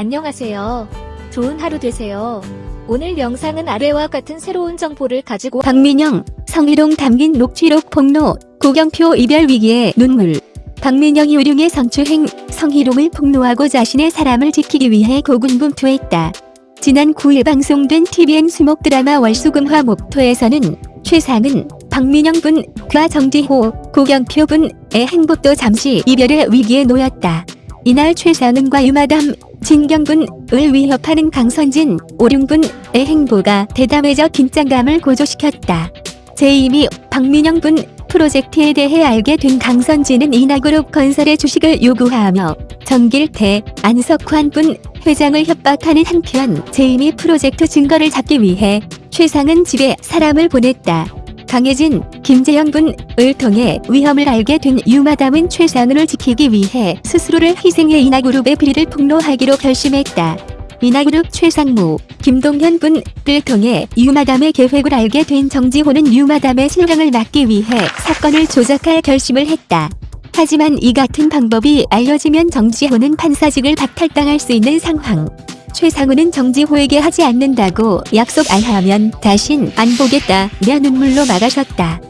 안녕하세요. 좋은 하루 되세요. 오늘 영상은 아래와 같은 새로운 정보를 가지고 박민영, 성희롱 담긴 녹취록 폭로, 고경표 이별 위기에 눈물. 박민영이 우룡의 성추행, 성희롱을 폭로하고 자신의 사람을 지키기 위해 고군분투했다. 지난 9일 방송된 TVN 수목 드라마 월수금화 목토에서는 최상은 박민영 분과 정지호, 고경표 분의 행복도 잠시 이별의 위기에 놓였다. 이날 최상은과 유마담, 진경분을 위협하는 강선진, 오룡분의 행보가 대담해져 긴장감을 고조시켰다. 재임이 박민영 분 프로젝트에 대해 알게 된 강선진은 이나그룹 건설의 주식을 요구하며 정길태, 안석환 분 회장을 협박하는 한편 재임이 프로젝트 증거를 잡기 위해 최상은 집에 사람을 보냈다. 강혜진, 김재영 분을 통해 위험을 알게 된 유마담은 최상은을 지키기 위해 스스로를 희생해 이나그룹의 비리를 폭로하기로 결심했다. 이나그룹 최상무, 김동현 분을 통해 유마담의 계획을 알게 된 정지호는 유마담의 실형을 막기 위해 사건을 조작할 결심을 했다. 하지만 이 같은 방법이 알려지면 정지호는 판사직을 박탈당할 수 있는 상황. 최상우는 정지호에게 하지 않는다고 약속 안 하면 다신 안 보겠다며 눈물로 막아섰다.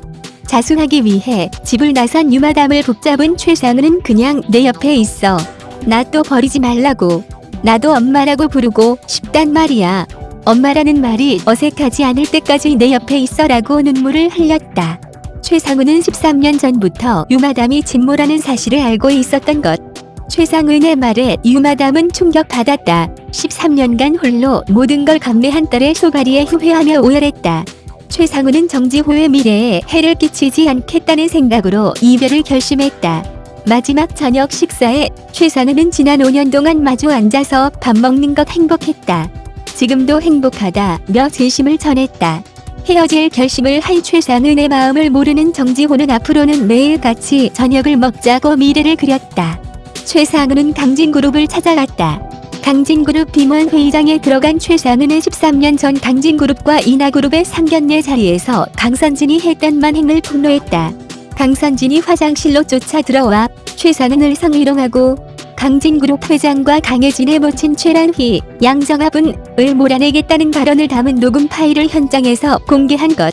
자수하기 위해 집을 나선 유마담을 붙잡은 최상우는 그냥 내 옆에 있어. 나 또 버리지 말라고. 나도 엄마라고 부르고 싶단 말이야. 엄마라는 말이 어색하지 않을 때까지 내 옆에 있어라고 눈물을 흘렸다. 최상우는 13년 전부터 유마담이 진모라는 사실을 알고 있었던 것. 최상은의 말에 유마담은 충격받았다. 13년간 홀로 모든 걸 감내한 딸의 소가리에 후회하며 오열했다. 최상우는 정지호의 미래에 해를 끼치지 않겠다는 생각으로 이별을 결심했다. 마지막 저녁 식사에 최상은은 지난 5년 동안 마주 앉아서 밥 먹는 것 행복했다. 지금도 행복하다며 진심을 전했다. 헤어질 결심을 한 최상은의 마음을 모르는 정지호는 앞으로는 매일 같이 저녁을 먹자고 미래를 그렸다. 최상은은 강진그룹을 찾아갔다. 강진그룹 비문 회의장에 들어간 최상은은 13년 전 강진그룹과 이나그룹의 상견례 자리에서 강선진이 했던 만행을 폭로했다. 강선진이 화장실로 쫓아 들어와 최상은을 성희롱하고 강진그룹 회장과 강혜진의 모친 최란희, 양정아분을 몰아내겠다는 발언을 담은 녹음 파일을 현장에서 공개한 것.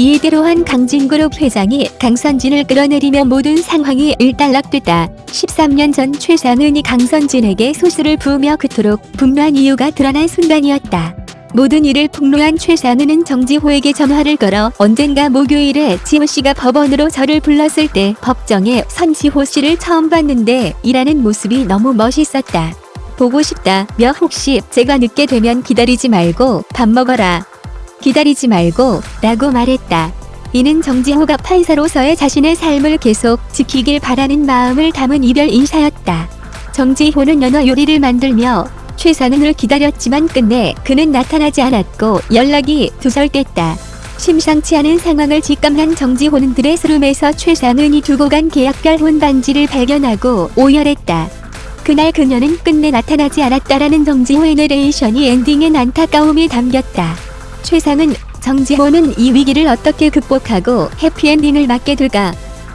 이대로 한 강진그룹 회장이 강선진을 끌어내리며 모든 상황이 일단락됐다. 13년 전 최상은이 강선진에게 소스를 부으며 그토록 분노한 이유가 드러난 순간이었다. 모든 일을 폭로한 최상은은 정지호에게 전화를 걸어 언젠가 목요일에 지호 씨가 법원으로 저를 불렀을 때 법정에 선지호 씨를 처음 봤는데 일하는 모습이 너무 멋있었다. 보고 싶다 며 혹시 제가 늦게 되면 기다리지 말고 밥 먹어라. 기다리지 말고 라고 말했다. 이는 정지호가 판사로서의 자신의 삶을 계속 지키길 바라는 마음을 담은 이별 인사였다. 정지호는 연어 요리를 만들며 최상은을 기다렸지만 끝내 그는 나타나지 않았고 연락이 두절됐다. 심상치 않은 상황을 직감한 정지호는 드레스룸에서 최상은이 두고 간 계약별 혼반지를 발견하고 오열했다. 그날 그녀는 끝내 나타나지 않았다라는 정지호의 내레이션이 엔딩엔 안타까움이 담겼다. 최상은 정지호는 이 위기를 어떻게 극복하고 해피엔딩을 맞게 될까?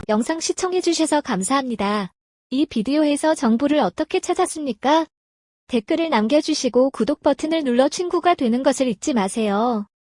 영상 시청해주셔서 감사합니다. 이 비디오에서 정보를 어떻게 찾았습니까? 댓글을 남겨주시고 구독 버튼을 눌러 친구가 되는 것을 잊지 마세요.